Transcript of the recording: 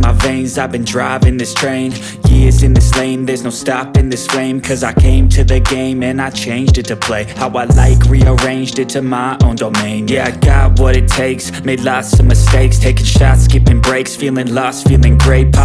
My veins. I've been driving this train Years in this lane. There's no stopping this flame Cause I came to the game And I changed it to play. How I like Rearranged it to my own domain. Yeah, I got what it takes. Made lots of mistakes. Taking shots, skipping breaks. Feeling lost, feeling great. Pop